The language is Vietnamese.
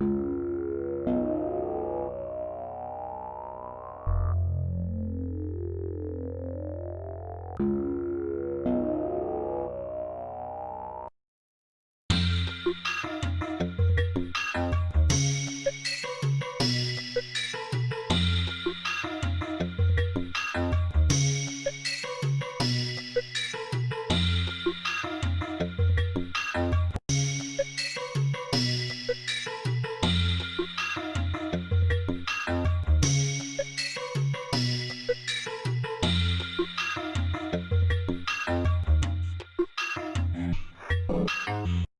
you. あっ!